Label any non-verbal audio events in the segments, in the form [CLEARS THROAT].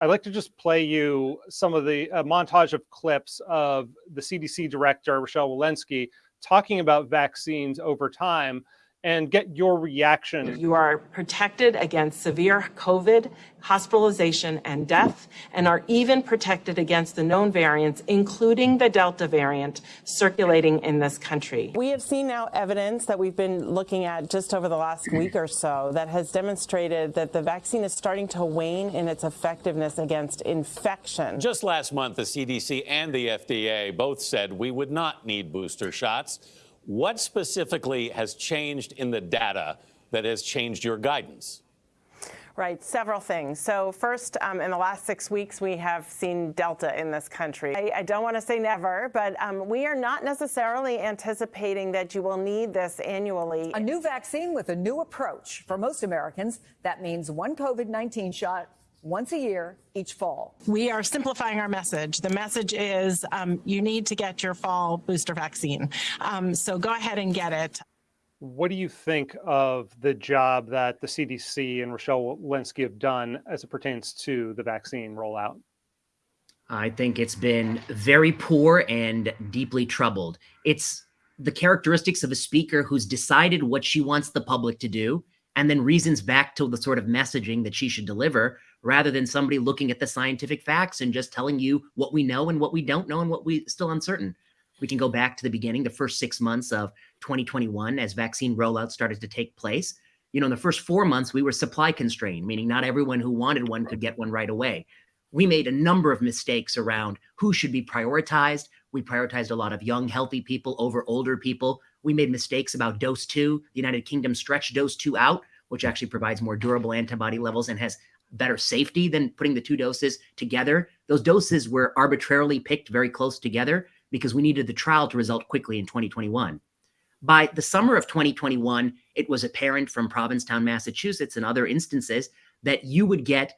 I'd like to just play you some of the montage of clips of the CDC director, Rochelle Walensky, talking about vaccines over time and get your reaction. You are protected against severe COVID, hospitalization, and death, and are even protected against the known variants, including the Delta variant circulating in this country. We have seen now evidence that we've been looking at just over the last mm-hmm. week or so that has demonstrated that the vaccine is starting to wane in its effectiveness against infection. Just last month, the CDC and the FDA both said we would not need booster shots. What specifically has changed in the data that has changed your guidance? Right, several things. So first, um, in the last six weeks, we have seen Delta in this country. I, I don't want to say never, but um, we are not necessarily anticipating that you will need this annually. A new vaccine with a new approach. For most Americans, that means one COVID-19 shot once a year each fall. We are simplifying our message. The message is um, you need to get your fall booster vaccine. Um, so go ahead and get it. What do you think of the job that the CDC and Rochelle Walensky have done as it pertains to the vaccine rollout? I think it's been very poor and deeply troubled. It's the characteristics of a speaker who's decided what she wants the public to do and then reasons back to the sort of messaging that she should deliver rather than somebody looking at the scientific facts and just telling you what we know and what we don't know and what we still uncertain. We can go back to the beginning, the first six months of 2021 as vaccine rollout started to take place. You know, in the first four months, we were supply constrained, meaning not everyone who wanted one could get one right away. We made a number of mistakes around who should be prioritized. We prioritized a lot of young, healthy people over older people. We made mistakes about dose two. The United Kingdom stretched dose two out, which actually provides more durable antibody levels and has better safety than putting the two doses together. Those doses were arbitrarily picked very close together because we needed the trial to result quickly in 2021. By the summer of 2021, it was apparent from Provincetown, Massachusetts, and other instances that you would get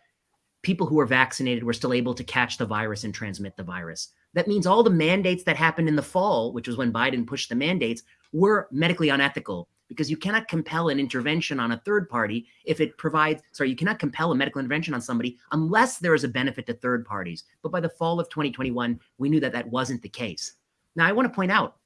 people who were vaccinated were still able to catch the virus and transmit the virus. That means all the mandates that happened in the fall, which was when Biden pushed the mandates, were medically unethical because you cannot compel an intervention on a third party if it provides, sorry, you cannot compel a medical intervention on somebody unless there is a benefit to third parties. But by the fall of 2021, we knew that that wasn't the case. Now, I want to point out,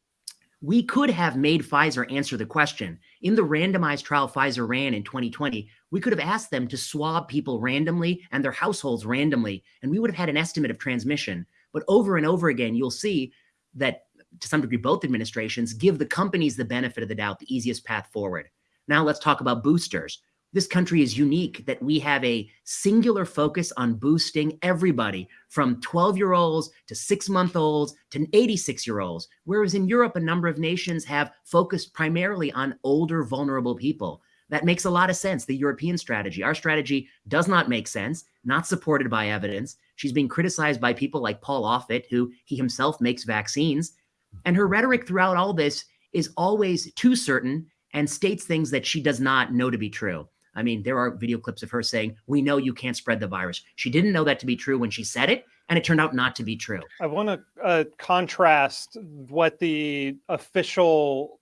we could have made Pfizer answer the question. In the randomized trial Pfizer ran in 2020, we could have asked them to swab people randomly and their households randomly, and we would have had an estimate of transmission. But over and over again, you'll see that to some degree, both administrations give the companies the benefit of the doubt, the easiest path forward. Now let's talk about boosters. This country is unique that we have a singular focus on boosting everybody from 12 year olds to six month olds to 86 year olds. Whereas in Europe, a number of nations have focused primarily on older, vulnerable people. That makes a lot of sense, the European strategy. Our strategy does not make sense, not supported by evidence. She's being criticized by people like Paul Offit, who he himself makes vaccines. And her rhetoric throughout all this is always too certain and states things that she does not know to be true. I mean, there are video clips of her saying, We know you can't spread the virus. She didn't know that to be true when she said it, and it turned out not to be true. I want to uh, contrast what the official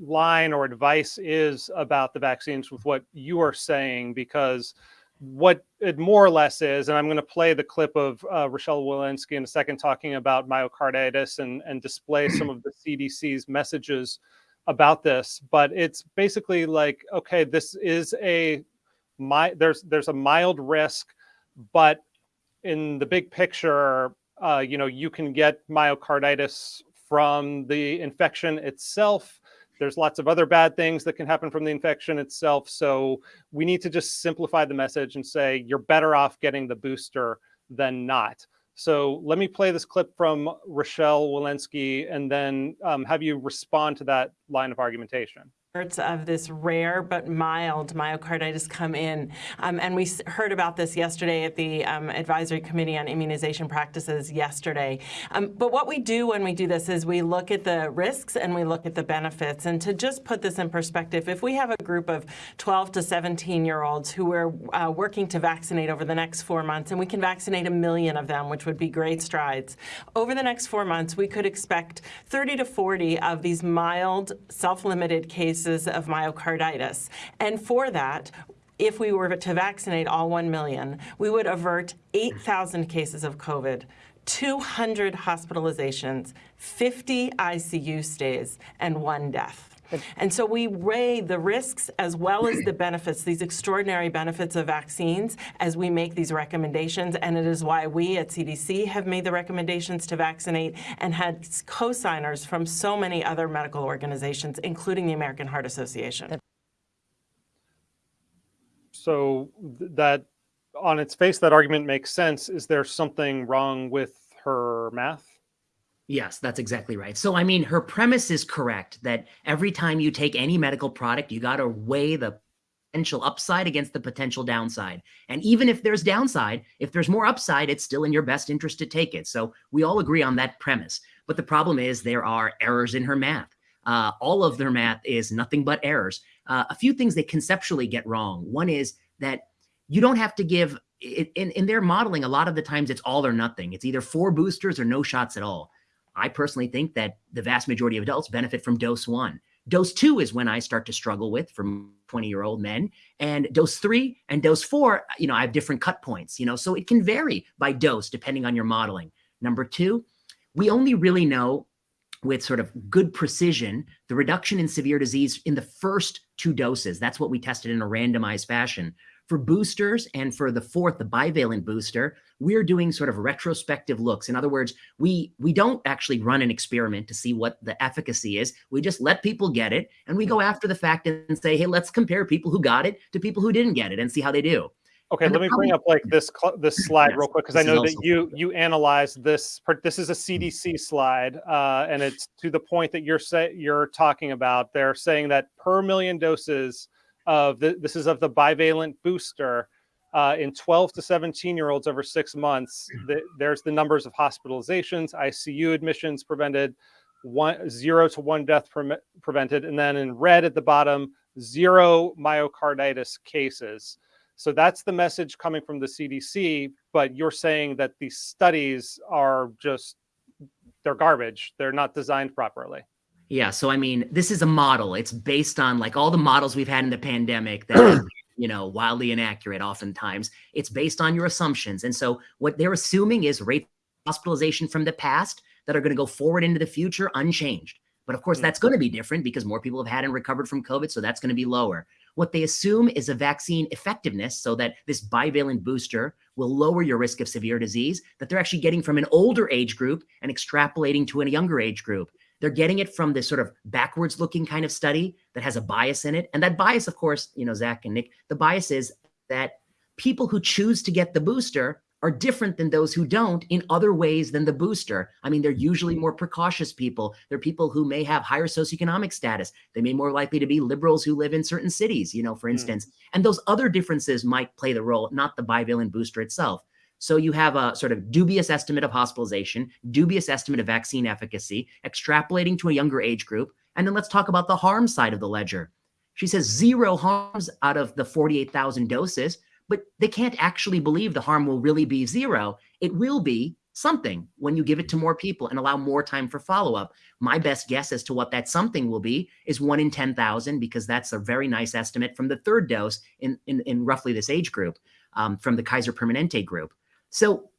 line or advice is about the vaccines with what you are saying, because what it more or less is, and I'm going to play the clip of uh, Rochelle Walensky in a second talking about myocarditis and, and display some of the CDC's messages about this. But it's basically like, okay, this is a my there's there's a mild risk, but in the big picture, uh, you know, you can get myocarditis from the infection itself there's lots of other bad things that can happen from the infection itself. So we need to just simplify the message and say you're better off getting the booster than not. So let me play this clip from Rochelle Walensky and then um, have you respond to that line of argumentation of this rare but mild myocarditis come in. Um, and we heard about this yesterday at the um, Advisory Committee on Immunization Practices yesterday. Um, but what we do when we do this is we look at the risks and we look at the benefits. And to just put this in perspective, if we have a group of 12 to 17 year olds who we're uh, working to vaccinate over the next four months, and we can vaccinate a million of them, which would be great strides, over the next four months, we could expect 30 to 40 of these mild self-limited cases cases of myocarditis. And for that, if we were to vaccinate all 1 million, we would avert 8,000 cases of COVID, 200 hospitalizations, 50 ICU stays, and one death. And so we weigh the risks as well as the benefits, these extraordinary benefits of vaccines as we make these recommendations. And it is why we at CDC have made the recommendations to vaccinate and had co-signers from so many other medical organizations, including the American Heart Association. So that, on its face, that argument makes sense. Is there something wrong with her math? Yes, that's exactly right. So, I mean, her premise is correct that every time you take any medical product, you got to weigh the potential upside against the potential downside. And even if there's downside, if there's more upside, it's still in your best interest to take it. So, we all agree on that premise. But the problem is there are errors in her math. Uh, all of their math is nothing but errors. Uh, a few things they conceptually get wrong. One is that you don't have to give in, in their modeling, a lot of the times it's all or nothing. It's either four boosters or no shots at all. I personally think that the vast majority of adults benefit from dose one. Dose two is when I start to struggle with from 20 year old men. And dose three and dose four, you know, I have different cut points, you know, so it can vary by dose depending on your modeling. Number two, we only really know with sort of good precision the reduction in severe disease in the first two doses. That's what we tested in a randomized fassion. For boosters and for the fourth, the bivalent booster, we're doing sort of retrospective looks. In other words, we we don't actually run an experiment to see what the efficacy is. We just let people get it and we go after the fact and say, hey, let's compare people who got it to people who didn't get it and see how they do. Okay, And let me bring up like this this [CLEARS THROAT] slide Yes, real quick because I know that you you analyzed this. This is a CDC slide, uh, and it's to the point that you're say, you're talking about. They're saying that per million doses of the, this is of the bivalent booster uh, in 12 to 17 year olds over six months. The, there's the numbers of hospitalizations, ICU admissions prevented, one zero to one death pre- prevented, and then in red at the bottom, zero myocarditis cases. So that's the message coming from the CDC, but you're saying that these studies are just they're garbage. They're not designed properly. Yeah, so I mean, this is a model. It's based on like all the models we've had in the pandemic that are, [CLEARS THROAT] you know, wildly inaccurate oftentimes. It's based on your assumptions. And so what they're assuming is rate hospitalization from the past that are going to go forward into the future unchanged. But of course, Hmm. that's going to be different because more people have had and recovered from COVID, so that's going to be lower. What they assume is a vaccine effectiveness so that this bivalent booster will lower your risk of severe disease that they're actually getting from an older age group and extrapolating to a younger age group. They're getting it from this sort of backwards looking kind of study that has a bias in it. And that bias, of course, you know, Zach and Nick, the bias is that people who choose to get the booster are different than those who don't in other ways than the booster. I mean, they're usually more precautious people. They're people who may have higher socioeconomic status. They may more likely to be liberals who live in certain cities, you know, for hmm. instance. And those other differences might play the role, not the bivalent booster itself. So you have a sort of dubious estimate of hospitalization, dubious estimate of vaccine efficacy, extrapolating to a younger age group. And then let's talk about the harm side of the ledger. She says zero harms out of the 48,000 doses, but they can't actually believe the harm will really be zero. It will be something when you give it to more people and allow more time for follow up. My best guess as to what that something will be is one in 10,000, because that's a very nice estimate from the third dose in, in, in roughly this age group um, from the Kaiser Permanente group. So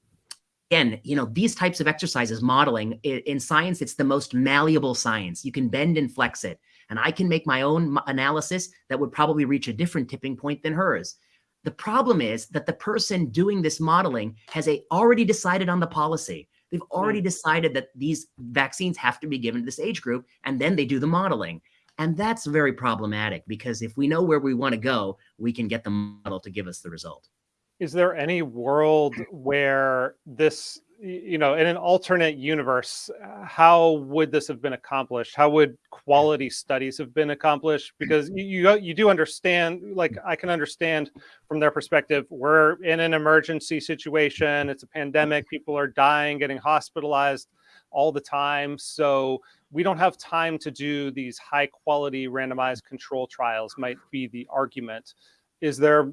again, you know, these types of exercises, modeling in science, it's the most malleable science. You can bend and flex it. And I can make my own analysis that would probably reach a different tipping point than hers. The problem is that the person doing this modeling has a, already decided on the policy. They've hmm. already decided that these vaccines have to be given to this age group, and then they do the modeling. And that's very problematic because if we know where we want to go, we can get the model to give us the result. Is there any world [LAUGHS] where this, you know, in an alternate universe, uh, how would this have been accomplished? How would quality studies have been accomplished? Because you you, you do understand, like I can understand from their perspective, we're in an emergency situation. It's a pandemic. People are dying, getting hospitalized all the time. So we don't have time to do these high quality randomized control trials. Might be the argument. Is there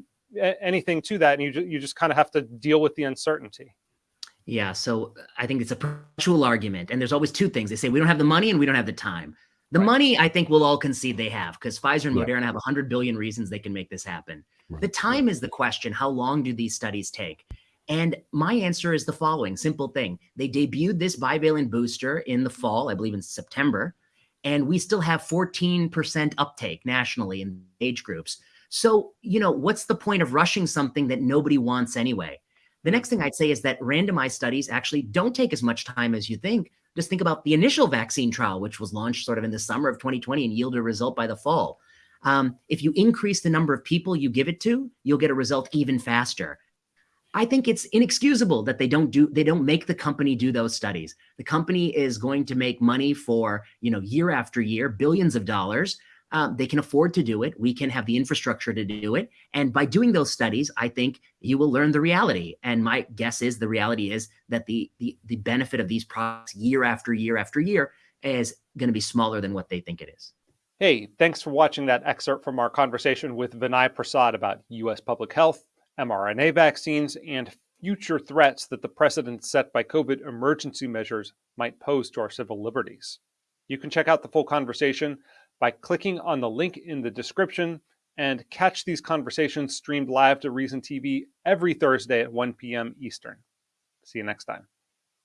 anything to that and you, you just kind of have to deal with the uncertainty Yeah, so uh, I think it's a perpetual argument. And there's always two things. They say we don't have the money and we don't have the time. The Right. money, I think we'll all concede they have because Pfizer and Yeah. Moderna have 100 billion reasons they can make this happen. The time is the question. How long do these studies take? And my answer is the following simple thing. They debuted this bivalent booster in the fall, I believe in September, and we still have 14% uptake nationally in age groups. So, you know, what's the point of rushing something that nobody wants anyway? The next thing I'd say is that randomized studies actually don't take as much time as you think. Just think about the initial vaccine trial, which was launched sort of in the summer of 2020 and yielded a result by the fall. Um, if you increase the number of people you give it to, you'll get a result even faster. I think it's inexcusable that they don't do they don't make the company do those studies. The company is going to make money for you know year after year, billions of dollars. Um, they can afford to do it. We can have the infrastructure to do it. And by doing those studies, I think you will learn the reality. And my guess is the reality is that the the, the benefit of these products year after year after year is going to be smaller than what they think it is. Hey, thanks for watching that excerpt from our conversation with Vinay Prasad about U.S. public health mRNA vaccines, and future threats that the precedent set by COVID emergency measures might pose to our civil liberties. You can check out the full conversation by clicking on the link in the description and catch these conversations streamed live to Reason TV every Thursday at 1 p.m. Eastern. See you next time.